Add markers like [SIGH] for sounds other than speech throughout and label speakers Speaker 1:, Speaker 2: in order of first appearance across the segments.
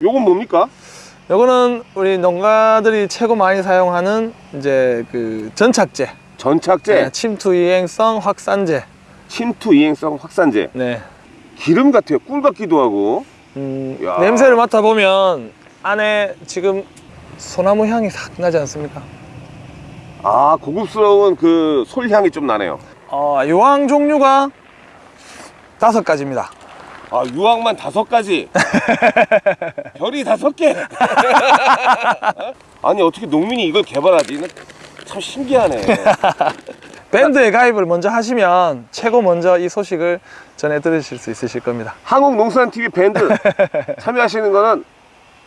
Speaker 1: 요건 뭡니까?
Speaker 2: 요거는 우리 농가들이 최고 많이 사용하는 이제 그 전착제,
Speaker 1: 전착제,
Speaker 2: 네, 침투 이행성 확산제.
Speaker 1: 침투 이행성 확산제.
Speaker 2: 네.
Speaker 1: 기름 같아요. 꿀 같기도 하고.
Speaker 2: 음,
Speaker 1: 야.
Speaker 2: 냄새를 맡아 보면 안에 지금 소나무 향이 싹 나지 않습니까?
Speaker 1: 아 고급스러운 그 솔향이 좀 나네요.
Speaker 2: 어, 유황 종류가 다섯 가지입니다.
Speaker 1: 아 유황만 다섯 가지. [LAUGHS] 별이 다섯 개. 아니 어떻게 농민이 이걸 개발하지? 참 신기하네. [LAUGHS]
Speaker 2: 밴드에 가입을 먼저 하시면 최고 먼저 이 소식을 전해 들으실 수 있으실 겁니다.
Speaker 1: 한국농수산TV 밴드 [LAUGHS] 참여하시는 거는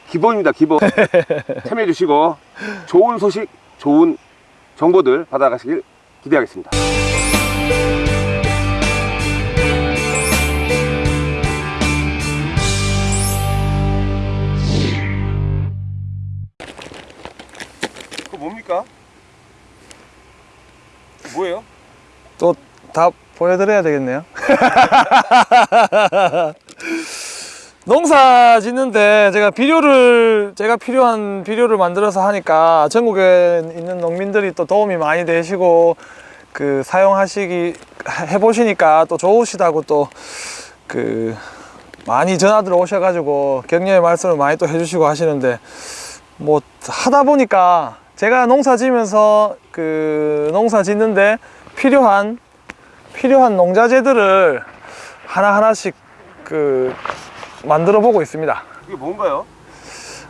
Speaker 1: 기본입니다. 기본. 참여해 주시고 좋은 소식, 좋은 정보들 받아가시길 기대하겠습니다.
Speaker 2: 다 보여드려야 되겠네요. [LAUGHS] 농사 짓는데 제가 비료를 제가 필요한 비료를 만들어서 하니까 전국에 있는 농민들이 또 도움이 많이 되시고 그 사용하시기 해보시니까 또 좋으시다고 또 그 많이 전화들 오셔가지고 격려의 말씀을 많이 또 해주시고 하시는데 뭐 하다 보니까 제가 농사 지면서 그 농사 짓는데 필요한 필요한 농자재들을 하나하나씩 그 만들어 보고 있습니다.
Speaker 1: 이게 뭔가요?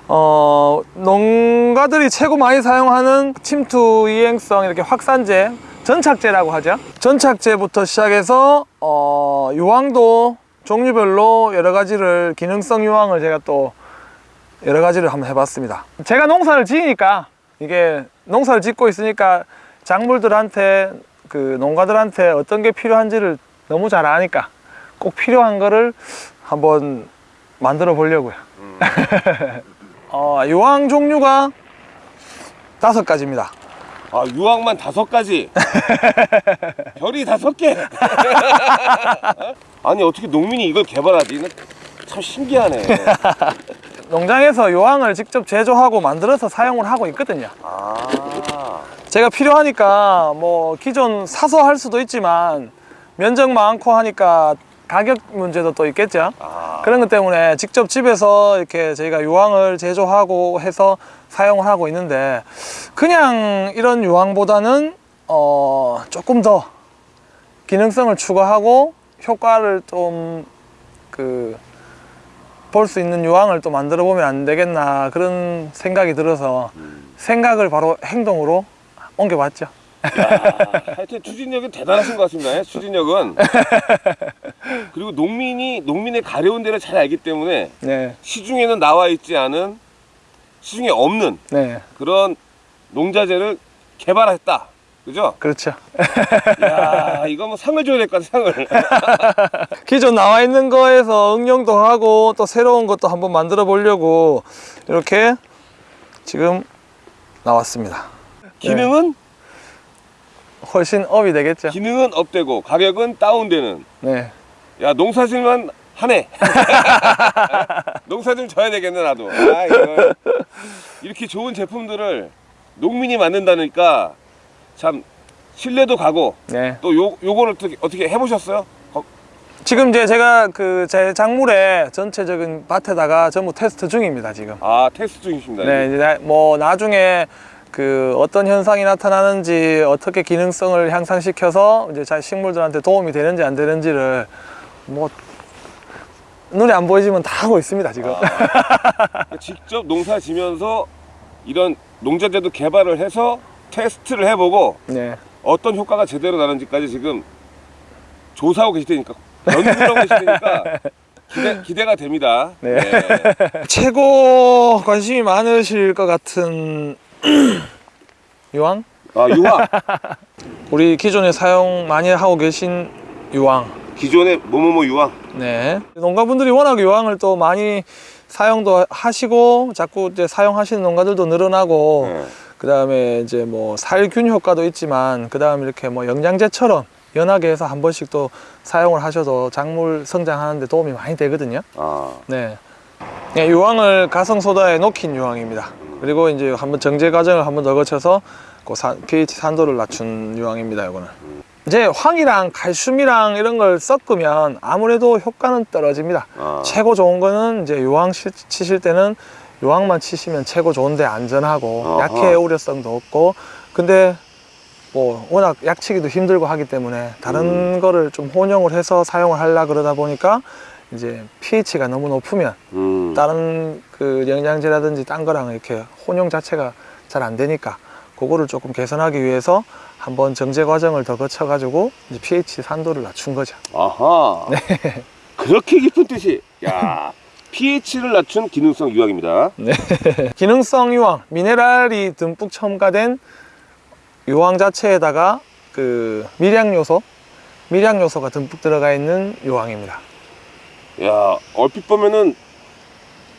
Speaker 2: 어, 농가들이 최고 많이 사용하는 침투 이행성 이렇게 확산제, 전착제라고 하죠. 전착제부터 시작해서 어, 유황도 종류별로 여러 가지를 기능성 유황을 제가 또 여러 가지를 한번 해봤습니다. 제가 농사를 지으니까 이게 농사를 짓고 있으니까 작물들한테 그 농가들한테 어떤 게 필요한지를 너무 잘 아니까 꼭 필요한 거를 한번 만들어 보려고요. [LAUGHS] 어, 유황 종류가 다섯 가지입니다.
Speaker 1: 아 유황만 다섯 가지. [LAUGHS] 별이 다섯 개. [LAUGHS] 아니 어떻게 농민이 이걸 개발하지? 참 신기하네.
Speaker 2: 농장에서 유황을 직접 제조하고 만들어서 사용을 하고 있거든요.
Speaker 1: 아
Speaker 2: 제가 필요하니까 뭐 기존 사서 할 수도 있지만 면적 많고 하니까 가격 문제도 또 있겠죠.
Speaker 1: 아.
Speaker 2: 그런 것 때문에 직접 집에서 이렇게 저희가 유황을 제조하고 해서 사용을 하고 있는데 그냥 이런 유황보다는 어 조금 더 기능성을 추가하고 효과를 좀 그 볼 수 있는 유황을 또 만들어 보면 안 되겠나 그런 생각이 들어서 생각을 바로 행동으로 옮겨봤죠.
Speaker 1: 야, 하여튼 추진력은 대단하신 것 같습니다. 예, 추진력은. [LAUGHS] 그리고 농민이 농민의 가려운 데를 잘 알기 때문에
Speaker 2: 네,
Speaker 1: 시중에는 나와 있지 않은 시중에 없는
Speaker 2: 네,
Speaker 1: 그런 농자재를 개발했다. 그죠?
Speaker 2: 그렇죠.
Speaker 1: 야 이거 뭐 상을 줘야 될 것 같아 상을. [LAUGHS]
Speaker 2: 기존 나와 있는 거에서 응용도 하고 또 새로운 것도 한번 만들어 보려고 이렇게 지금 나왔습니다.
Speaker 1: 기능은
Speaker 2: 훨씬 업이 되겠죠.
Speaker 1: 기능은 업되고 가격은 다운되는.
Speaker 2: 네.
Speaker 1: 야 농사질만 하네. [LAUGHS] 농사 좀 져야 되겠네 나도. 아, 이렇게 좋은 제품들을 농민이 만든다니까 참 신뢰도 가고
Speaker 2: 네.
Speaker 1: 또 요 요거를 어떻게 어떻게 해보셨어요? 거-
Speaker 2: 지금 이제 제가 그 제 작물에 전체적인 밭에다가 전부 테스트 중입니다, 지금.
Speaker 1: 아 테스트 중이십니다.
Speaker 2: 네, 이제 나- 뭐 나중에 그 어떤 현상이 나타나는지 어떻게 기능성을 향상시켜서 이제 자 식물들한테 도움이 되는지 안 되는지를 뭐 눈에 안 보이지만 다 하고 있습니다, 지금.
Speaker 1: 아, 직접 농사 지면서 이런 농자재도 개발을 해서 테스트를 해보고
Speaker 2: 네.
Speaker 1: 어떤 효과가 제대로 나는지까지 지금 조사하고 계시다니까 연구하고 계시다니까 기대, 기대가 됩니다.
Speaker 2: 네. [LAUGHS] 최고 관심이 많으실 것 같은 [CLEARS THROAT] 유황?
Speaker 1: 아 유화 [LAUGHS]
Speaker 2: 우리 기존에 사용 많이 하고 계신 유황.
Speaker 1: 기존의 뭐뭐뭐 유화
Speaker 2: 네. 농가분들이 워낙 유황을 또 많이 사용도 하시고 자꾸 이제 사용하시는 농가들도 늘어나고
Speaker 1: 네.
Speaker 2: 그 다음에 이제 뭐 살균 효과도 있지만 그 다음에 이렇게 뭐 영양제처럼 연하게 해서 한 번씩 또 사용을 하셔도 작물 성장하는데 도움이 많이 되거든요.
Speaker 1: 아,
Speaker 2: 네. 네, 유황을 가성 소다에 녹인 유황입니다. 그리고 이제 한번 정제 과정을 한번 더 거쳐서 그 사- pH 산도를 낮춘 유황입니다. 이거는. 이제 황이랑 칼슘이랑 이런 걸 섞으면 아무래도 효과는 떨어집니다.
Speaker 1: 아.
Speaker 2: 최고 좋은 거는 이제 유황 치- 치실 때는 유황만 치시면 최고 좋은데 안전하고
Speaker 1: 어허.
Speaker 2: 약해 우려성도 없고 근데 뭐 워낙 약치기도 힘들고 하기 때문에 다른 거를 좀 혼용을 해서 사용을 하려 그러다 보니까 이제 pH가 너무 높으면
Speaker 1: 음.
Speaker 2: 다른 그 영양제라든지 딴 거랑 이렇게 혼용 자체가 잘 안 되니까 그거를 조금 개선하기 위해서 한번 정제 과정을 더 거쳐 가지고 이제 pH 산도를 낮춘 거죠.
Speaker 1: 아하.
Speaker 2: 네.
Speaker 1: 그렇게 깊은 뜻이. 야, pH를 낮춘 기능성 유황입니다. [LAUGHS]
Speaker 2: 기능성 유황, 미네랄이 듬뿍 첨가된 유황 자체에다가 그 미량 요소, 미량 요소가 듬뿍 들어가 있는 유황입니다.
Speaker 1: 야, 얼핏 보면은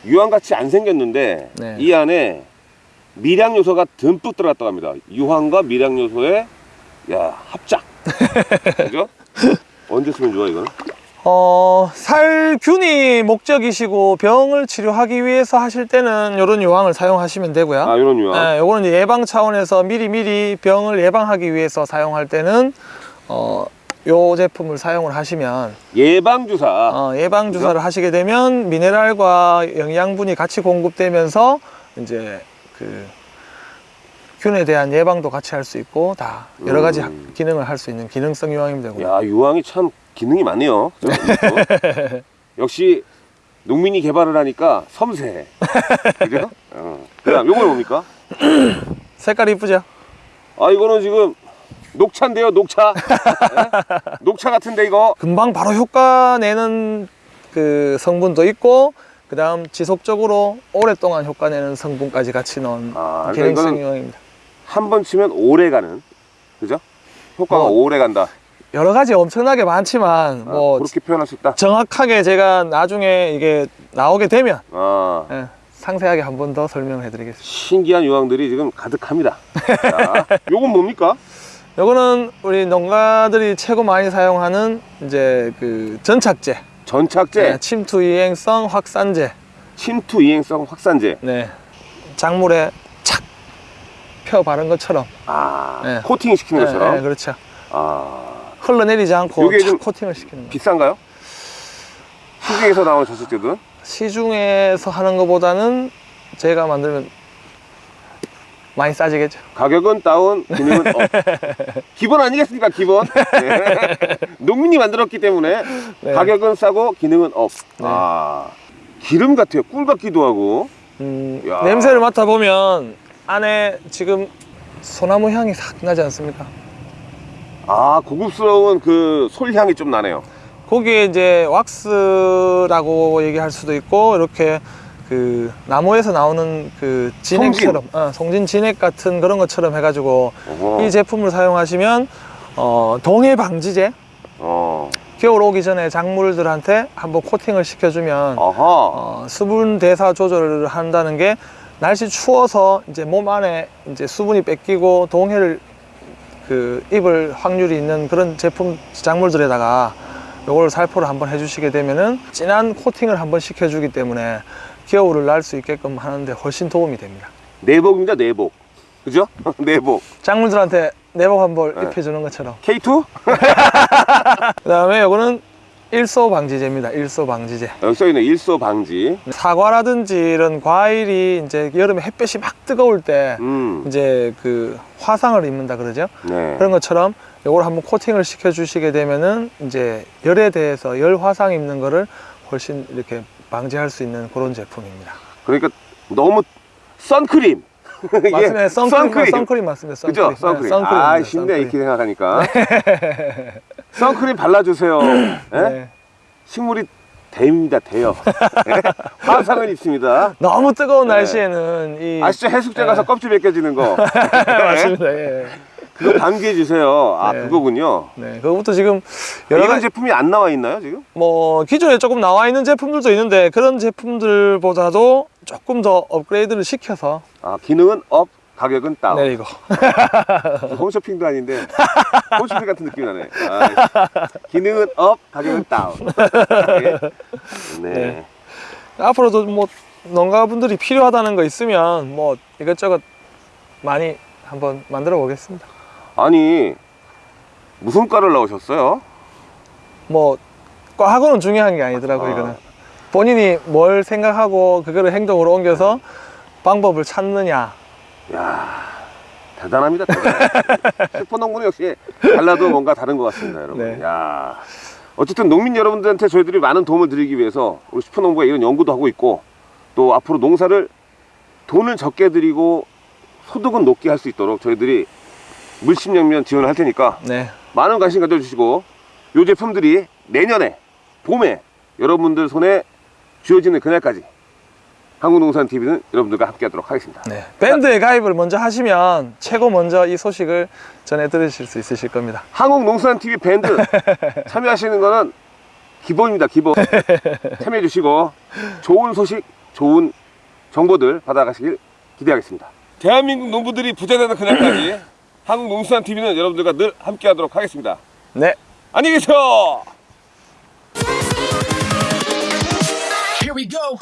Speaker 1: 유황 같이 안 생겼는데
Speaker 2: 네.
Speaker 1: 이 안에 미량 요소가 듬뿍 들어갔다고 합니다. 유황과 미량 요소의 야, 합작. [LAUGHS] 그죠? 언제 쓰면 좋아 이건?
Speaker 2: 어, 살균이 목적이시고 병을 치료하기 위해서 하실 때는 이런 유황을 사용하시면 되고요.
Speaker 1: 아, 이런 유황.
Speaker 2: 네, 요거는 이제 예방 차원에서 미리 미리 병을 예방하기 위해서 사용할 때는 어, 요 제품을 사용을 하시면
Speaker 1: 예방 주사.
Speaker 2: 어, 예방 주사를 하시게 되면 미네랄과 영양분이 같이 공급되면서 이제 그 균에 대한 예방도 같이 할 수 있고 다 여러 가지
Speaker 1: 음.
Speaker 2: 기능을 할 수 있는 기능성 유황이 되고
Speaker 1: 야, 유황이 참 기능이 많네요. 그죠? [LAUGHS] 역시 농민이 개발을 하니까 섬세해. 그죠? [LAUGHS] 어. 그다음 요건 뭡니까?
Speaker 2: 색깔 이쁘죠?
Speaker 1: 아, 이거는 지금 녹차인데요, 녹차. 예? 녹차 같은데 이거.
Speaker 2: 금방 바로 효과 내는 그 성분도 있고 그 다음 지속적으로 오랫동안 효과 내는 성분까지 같이 넣은
Speaker 1: 아, 그러니까
Speaker 2: 기능성
Speaker 1: 이거는
Speaker 2: 유황입니다.
Speaker 1: 한 번 치면 오래 가는. 그죠? 효과가
Speaker 2: 뭐,
Speaker 1: 오래 간다.
Speaker 2: 여러 가지 엄청나게 많지만
Speaker 1: 아,
Speaker 2: 뭐
Speaker 1: 그렇게 표현할 수 있다.
Speaker 2: 정확하게 제가 나중에 이게 나오게 되면
Speaker 1: 아,
Speaker 2: 예, 상세하게 한 번 더 설명을 해드리겠습니다.
Speaker 1: 신기한 유황들이 지금 가득합니다. [LAUGHS] 자, 요건 뭡니까?
Speaker 2: 요거는 우리 농가들이 최고 많이 사용하는 이제 그 전착제,
Speaker 1: 전착제,
Speaker 2: 네, 침투 이행성 확산제,
Speaker 1: 침투 이행성 확산제.
Speaker 2: 네, 작물에 착 펴 바른 것처럼,
Speaker 1: 아,
Speaker 2: 네.
Speaker 1: 코팅 시키는
Speaker 2: 네,
Speaker 1: 것처럼.
Speaker 2: 네, 그렇죠.
Speaker 1: 아,
Speaker 2: 흘러내리지 않고
Speaker 1: 좀
Speaker 2: 코팅을 시키는 거.
Speaker 1: 비싼가요? 시중에서 나오는 전착제들은?
Speaker 2: 시중에서 하는 것보다는 제가 만들면 많이 싸지겠죠.
Speaker 1: 가격은 다운, 기능은 up. [LAUGHS] 기본 아니겠습니까, 기본? [LAUGHS] 네. 농민이 만들었기 때문에
Speaker 2: 네.
Speaker 1: 가격은 싸고 기능은 up.
Speaker 2: 네.
Speaker 1: 아, 기름 같아요. 꿀 같기도 하고.
Speaker 2: 음,
Speaker 1: 야.
Speaker 2: 냄새를 맡아보면 안에 지금 소나무 향이 싹 나지 않습니까?
Speaker 1: 아, 고급스러운 그 솔향이 좀 나네요.
Speaker 2: 거기에 이제 왁스라고 얘기할 수도 있고 이렇게 그 나무에서 나오는 그 진액처럼 어, 송진 진액 같은 그런 것처럼 해가지고
Speaker 1: 어허.
Speaker 2: 이 제품을 사용하시면 어, 동해 방지제
Speaker 1: 어,
Speaker 2: 겨울 오기 전에 작물들한테 한번 코팅을 시켜주면. 어, 수분 대사 조절을 한다는 게 날씨 추워서 이제 몸 안에 이제 수분이 뺏기고 동해를 그 입을 확률이 있는 그런 제품 작물들에다가 요걸 살포를 한번 해주시게 되면은 진한 코팅을 한번 시켜주기 때문에 겨울을 날수 있게끔 하는데 훨씬 도움이 됩니다.
Speaker 1: 내복입니다, 내복. 그죠? [LAUGHS] 내복.
Speaker 2: 작물들한테 내복 한벌
Speaker 1: 네.
Speaker 2: 입혀주는 것처럼.
Speaker 1: K2?
Speaker 2: 그 다음에 요거는 일소 방지제입니다. 일소 방지제.
Speaker 1: 여기 써있는 일소 방지.
Speaker 2: 사과라든지 이런 과일이 이제 여름에 햇볕이 막 뜨거울 때
Speaker 1: 음,
Speaker 2: 이제 그 화상을 입는다 그러죠.
Speaker 1: 네.
Speaker 2: 그런 것처럼 요걸 한번 코팅을 시켜 주시게 되면은 이제 열에 대해서 열 화상 입는 거를 훨씬 이렇게 방지할 수 있는 그런 제품입니다.
Speaker 1: 그러니까 너무 선크림. [LAUGHS]
Speaker 2: 맞습니다. 선크림, 선크림, 맞습니다.
Speaker 1: 그죠?
Speaker 2: 선크림.
Speaker 1: 선크림. [LAUGHS]
Speaker 2: 네, 선크림.
Speaker 1: 아, 쉽네, 이렇게 생각하니까. 선크림 발라주세요. [LAUGHS] 예?
Speaker 2: 네.
Speaker 1: 식물이 됩니다, 돼요. 예? 화상을 입습니다.
Speaker 2: 너무 뜨거운
Speaker 1: 네.
Speaker 2: 날씨에는 이
Speaker 1: 아시죠? 가서
Speaker 2: 네.
Speaker 1: 껍질 벗겨지는 거.
Speaker 2: 맞습니다. 예.
Speaker 1: 그거 방지해 주세요. 아,
Speaker 2: 네.
Speaker 1: 그거군요.
Speaker 2: 네, 그것부터 지금 여러
Speaker 1: 이런
Speaker 2: 가지
Speaker 1: 제품이 안 나와 있나요, 지금?
Speaker 2: 뭐 기존에 조금 나와 있는 제품들도 있는데 그런 제품들보다도 조금 더 업그레이드를 시켜서
Speaker 1: 아, 기능은 up, 가격은 다운.
Speaker 2: 내리고. [LAUGHS]
Speaker 1: 홈쇼핑도 아닌데 홈쇼핑 같은 느낌이 나네. 아, 기능은 up, 가격은 다운. 네.
Speaker 2: 네. 앞으로도 뭐 농가분들이 필요하다는 거 있으면 뭐 이것저것 많이 한번 만들어 보겠습니다.
Speaker 1: 아니 무슨 과를 나오셨어요?
Speaker 2: 뭐 과하고는 중요한 게 아니더라고요.
Speaker 1: 아.
Speaker 2: 이거는 본인이 뭘 생각하고 그거를 행동으로 옮겨서 방법을 찾느냐.
Speaker 1: 야 대단합니다. [LAUGHS] 슈퍼농구는 역시 달라도 뭔가 다른 것 같습니다, 여러분.
Speaker 2: 네.
Speaker 1: 야 어쨌든 농민 여러분들한테 저희들이 많은 도움을 드리기 위해서 우리 슈퍼농구가 이런 연구도 하고 있고 또 앞으로 농사를 돈을 적게 들이고 소득은 높게 할 수 있도록 저희들이 물심양면 지원을 할 테니까
Speaker 2: 네.
Speaker 1: 많은 관심 가져주시고 이 제품들이 내년에 봄에 여러분들 손에 쥐어지는 그날까지 한국농산TV는 여러분들과 함께 하도록 하겠습니다.
Speaker 2: 네. 밴드에 가입을 먼저 하시면 최고 먼저 이 소식을 전해 들으실 수 있으실 겁니다.
Speaker 1: 한국농산TV 밴드 [LAUGHS] 참여하시는 거는 기본입니다. 기본 [LAUGHS] 참여해 주시고 좋은 소식, 좋은 정보들 받아가시길 기대하겠습니다. 대한민국 농부들이 부자되는 그날까지 한국농수산TV는 여러분들과 늘 함께 하도록 하겠습니다.
Speaker 2: 네.
Speaker 1: 안녕히 계세요.
Speaker 3: Here we go.